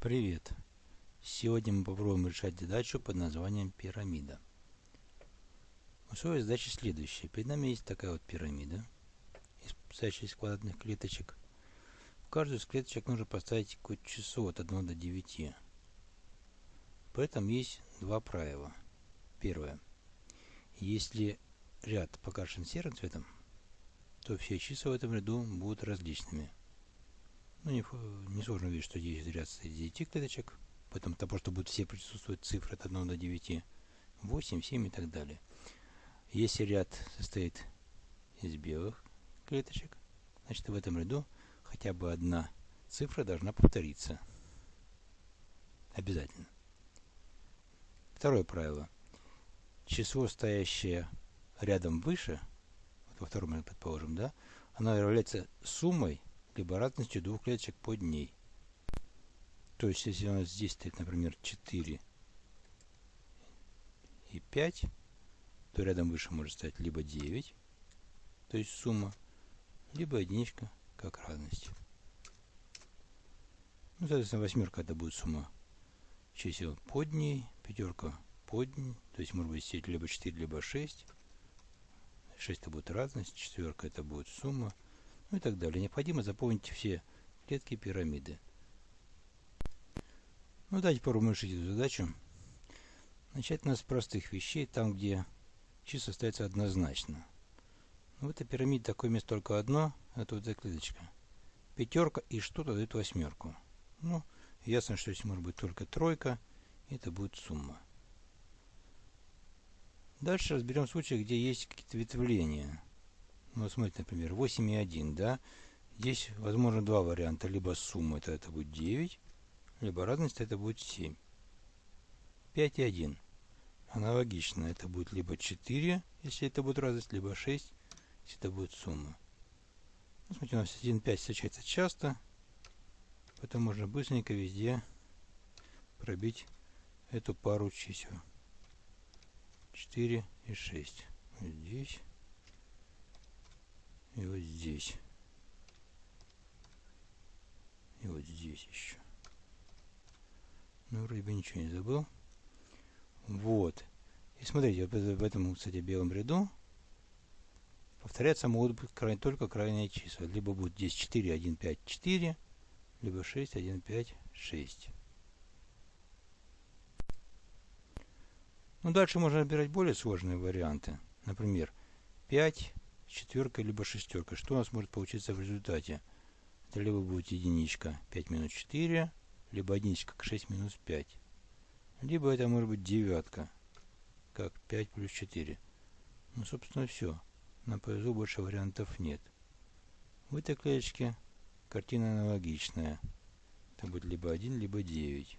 Привет! Сегодня мы попробуем решать задачу под названием пирамида. Условие задачи следующее. Перед нами есть такая вот пирамида, состоящая из квадратных клеточек. В каждую из клеточек нужно поставить какое-то число от 1 до 9. При этом есть два правила. Первое. Если ряд покрашен серым цветом, то все числа в этом ряду будут различными. Ну, не, не сложно увидеть, что здесь ряд из 9 клеточек. Поэтому того, что будут все присутствовать цифры от 1 до 9, 8, 7 и так далее. Если ряд состоит из белых клеточек, значит в этом ряду хотя бы одна цифра должна повториться. Обязательно. Второе правило. Число, стоящее рядом выше, вот во втором ряду, предположим, да, оно является суммой либо разностью двух клеточек под ней. То есть, если у нас здесь стоит, например, 4 и 5, то рядом выше может стоять либо 9, то есть сумма, либо единичка как разность. Ну, соответственно, восьмерка это будет сумма чисел под ней, пятерка под ней, то есть может быть сеть либо 4, либо 6. 6 это будет разность, четверка это будет сумма, ну и так далее. Необходимо заполнить все клетки пирамиды. Ну, давайте попробуем решить эту задачу. Начать надо с простых вещей, там, где числа остаются однозначно. Ну, в этой пирамиде такое место только одно, это вот эта клеточка. Пятерка и что-то дает восьмерку. Ну, ясно, что здесь может быть только тройка, и это будет сумма. Дальше разберем случаи, где есть какие-то ветвления. Ну, смотрите, например, 8 и 1, да? Здесь возможно два варианта. Либо сумма, это, это будет 9, либо разность, это будет 7. 5 и 1. Аналогично, это будет либо 4, если это будет разность, либо 6, если это будет сумма. Ну, смотрите, у нас 1, 5 встречается часто, поэтому можно быстренько везде пробить эту пару чисел. 4 и 6. Здесь и вот здесь. И вот здесь еще. Ну, вроде бы ничего не забыл. Вот. И смотрите, вот в этом, кстати, белом ряду повторяться могут быть край, только крайние числа. Либо будет здесь 4, 1, 5, 4, либо 6, 1, 5, 6. Ну, дальше можно выбирать более сложные варианты. Например, 5, четверкой, либо шестеркой. Что у нас может получиться в результате? Это либо будет единичка 5 минус 4, либо единичка 6 минус 5. Либо это может быть девятка, как 5 плюс 4. Ну, собственно, все. На повезло больше вариантов нет. В этой клеточке картина аналогичная. Это будет либо 1, либо 9.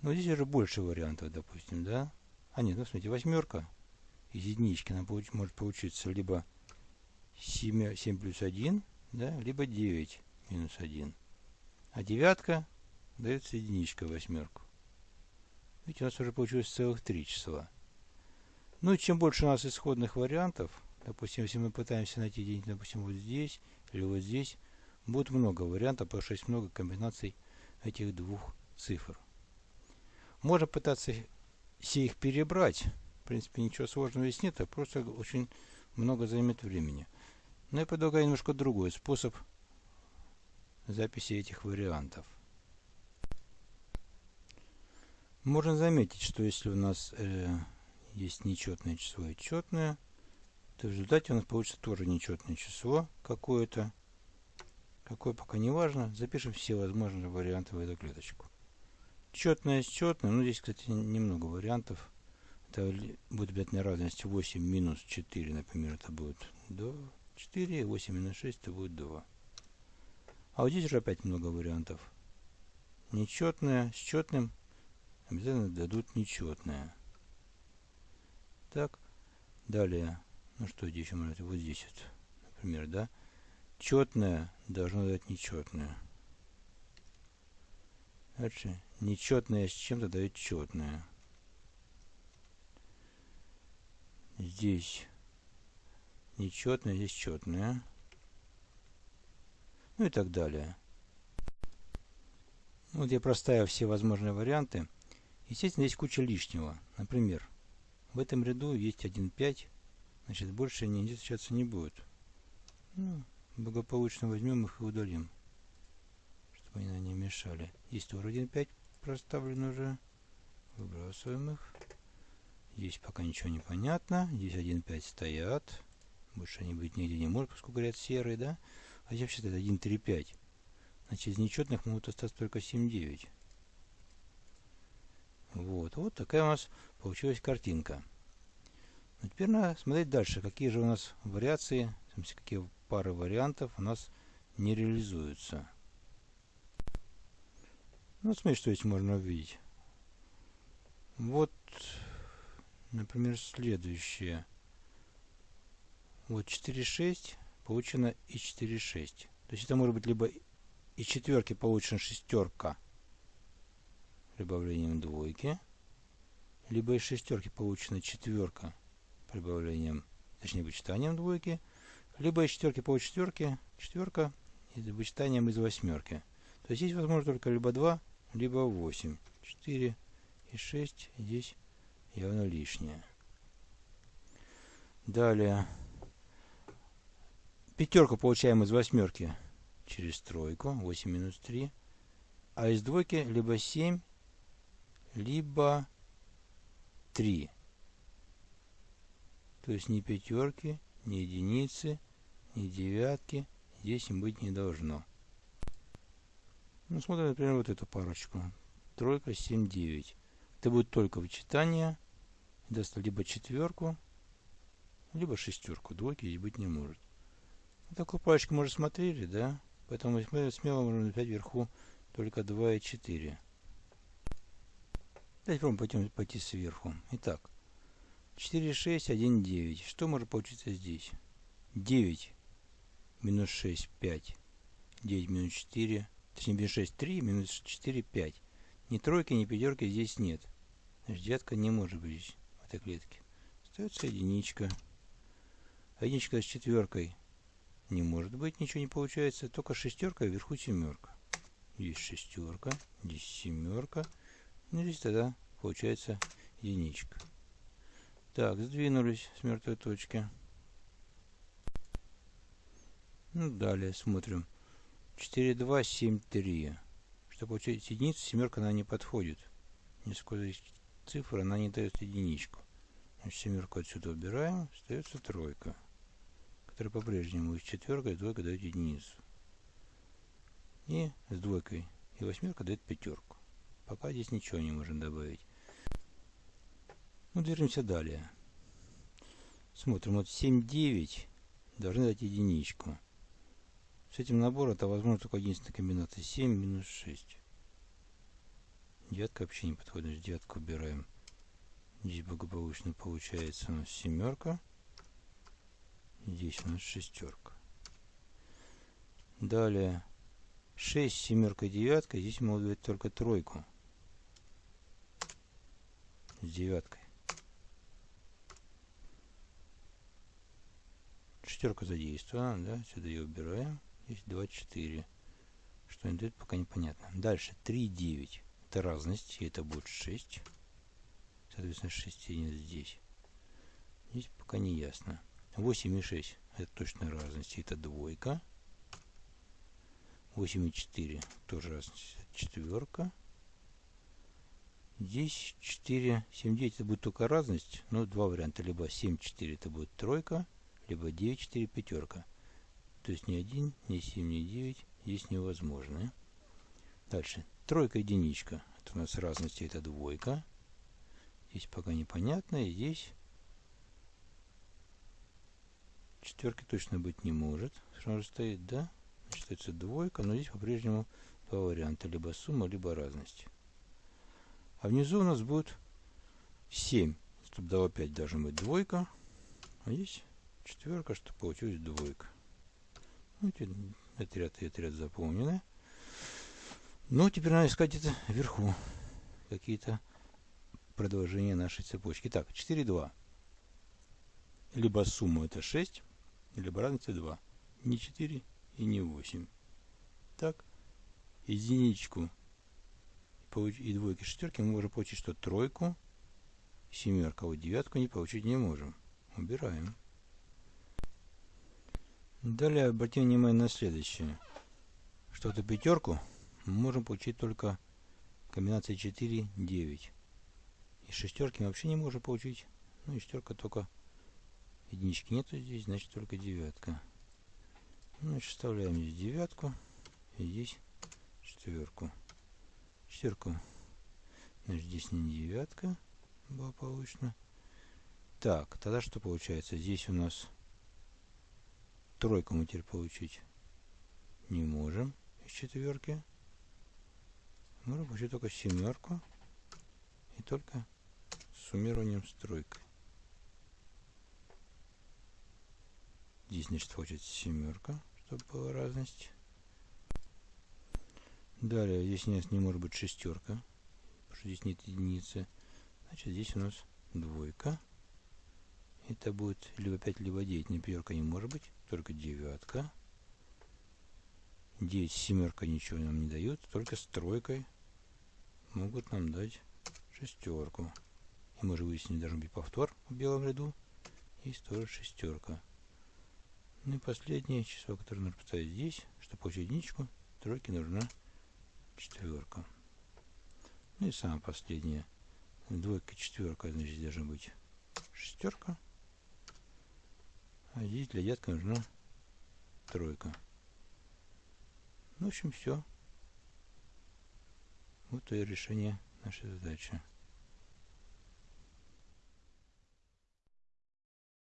Но здесь уже больше вариантов, допустим, да? А нет, ну смотрите, восьмерка из единички нам получ, может получиться либо 7, 7 плюс 1, да, либо 9 минус 1. А девятка дается единичка восьмерку. Видите, у нас уже получилось целых три числа. Ну и чем больше у нас исходных вариантов, допустим, если мы пытаемся найти единицу, допустим, вот здесь или вот здесь, будет много вариантов, потому что есть много комбинаций этих двух цифр. Можно пытаться все их перебрать, принципе, ничего сложного здесь нет, а просто очень много займет времени. Но я предлагаю немножко другой способ записи этих вариантов. Можно заметить, что если у нас э, есть нечетное число и четное, то в результате у нас получится тоже нечетное число какое-то. Какое пока не важно. Запишем все возможные варианты в эту клеточку. Четное с четным. Ну, здесь, кстати, немного вариантов. Это будет обязательно разность 8 минус 4, например, это будет 2, 4, 8 минус 6, это будет 2. А вот здесь уже опять много вариантов. Нечетное с четным обязательно дадут нечетное. Так, далее, ну что здесь может быть, вот здесь вот, например, да, четное должно дать нечетное. Дальше, нечетное с чем-то дает четное. Здесь нечетное, здесь четное. Ну и так далее. Вот я проставил все возможные варианты. Естественно, есть куча лишнего. Например, в этом ряду есть 1,5, значит больше они встречаться не будет. Ну, благополучно возьмем их и удалим, чтобы они не мешали. Здесь тоже 1,5 проставлен уже. Выбрасываем их. Здесь пока ничего не понятно. Здесь 1,5 стоят. Больше они быть нигде не может, поскольку ряд серый, да? А здесь вообще-то 1,3,5. Значит, из нечетных могут остаться только 7,9. Вот. Вот такая у нас получилась картинка. Но теперь надо смотреть дальше, какие же у нас вариации, какие пары вариантов у нас не реализуются. Ну, смотрите, что здесь можно увидеть. Вот, например, следующее. Вот 4,6 получено и 4,6. То есть это может быть либо из четверки получена шестерка прибавлением двойки, либо из шестерки получена четверка прибавлением, точнее вычитанием двойки, либо из четверки по четверке, четверка и вычитанием из восьмерки. То есть здесь возможно только либо 2, либо 8. 4 и 6 здесь явно лишнее. Далее. Пятерку получаем из восьмерки через тройку. 8 минус 3. А из двойки либо 7, либо 3. То есть ни пятерки, ни единицы, ни девятки здесь быть не должно. Ну, смотрим, например, вот эту парочку. Тройка, 7, 9. Это будет только вычитание. Даст либо четверку, либо шестерку. Двойки здесь быть не может. Вот такую парочку мы уже смотрели, да? Поэтому мы смело можем написать вверху только 2 и 4. Давайте попробуем пойти, пойти сверху. Итак, 4, 6, 1, 9. Что может получиться здесь? 9 минус 6, 5. 9 минус 4, точнее минус 6, 3, минус 4, 5. Ни тройки, ни пятерки здесь нет. Значит, девятка не может быть в этой клетке. Остается единичка. Единичка с четверкой не может быть, ничего не получается. Только шестерка, вверху семерка. Здесь шестерка, здесь семерка. Ну, здесь тогда получается единичка. Так, сдвинулись с мертвой точки. Ну, далее смотрим. 4, 2, 7, 3. Чтобы получить единицу, семерка она не подходит. Несколько цифр, она не дает единичку. Значит, семерку отсюда убираем, остается тройка. Которая по-прежнему из четверкой двойка дает единицу. И с двойкой и восьмерка дает пятерку. Пока здесь ничего не можем добавить. Ну, движемся далее. Смотрим, вот 7, 9 должны дать единичку. С этим набором это возможно только единственная комбинация 7 минус 6. Девятка вообще не подходит, девятку убираем. Здесь благополучно получается у нас семерка. Здесь у нас шестерка. Далее 6, семерка, девятка. Здесь могут дать только тройку. С девяткой. Шестерка задействована, да, сюда ее убираем. Здесь 24. Что они дают, пока непонятно. Дальше 3, 9. Это разность, и это будет 6. Соответственно, 6 единиц здесь. Здесь пока не ясно. 8 и 6 это точно разность, это двойка. 8 и 4 тоже разность, четверка. Здесь 4, 7, 9 это будет только разность, но два варианта. Либо 7, 4 это будет тройка, либо 9, 4, пятерка. То есть ни 1, ни 7, ни 9 здесь невозможно. Дальше. Тройка, единичка. Это у нас разности, это двойка. Здесь пока непонятно. И здесь четверки точно быть не может. Же стоит, да? Значит, это двойка, но здесь по-прежнему два варианта. Либо сумма, либо разность. А внизу у нас будет 7. Чтобы дало 5 должна быть двойка. А здесь четверка, чтобы получилась двойка. Ну, этот ряд и этот ряд заполнены. Ну, теперь надо искать это вверху. Какие-то продолжения нашей цепочки. Так, 4, 2. Либо сумма это 6, либо разница 2. Не 4 и не 8. Так, единичку и двойки, шестерки, мы можем получить что? Тройку, семерка. Вот девятку не получить не можем. Убираем. Далее обратим внимание на следующее. Что эту пятерку мы можем получить только комбинацией 4, 9. И шестерки мы вообще не можем получить. Ну и шестерка только единички нету здесь, значит только девятка. Значит, вставляем здесь девятку и здесь четверку. Четверку. Значит, здесь не девятка благополучно. Так, тогда что получается? Здесь у нас тройку мы теперь получить не можем из четверки. Можем получить только семерку и только суммированием с тройкой. Здесь, значит, получится семерка, чтобы была разность. Далее, здесь у нас не может быть шестерка, потому что здесь нет единицы. Значит, здесь у нас двойка. Это будет либо 5, либо 9. Не пятерка не может быть, только девятка. 9 семерка ничего нам не дают, только с тройкой могут нам дать шестерку. И мы же выяснили, должен быть повтор в белом ряду. Есть тоже шестерка. Ну и последнее число, которое нужно поставить здесь, чтобы получить единичку, тройке нужна четверка. Ну и самое последнее. Двойка, четверка, значит, должна быть шестерка. А здесь для детка нужна тройка. Ну, в общем, все. Вот и решение нашей задачи.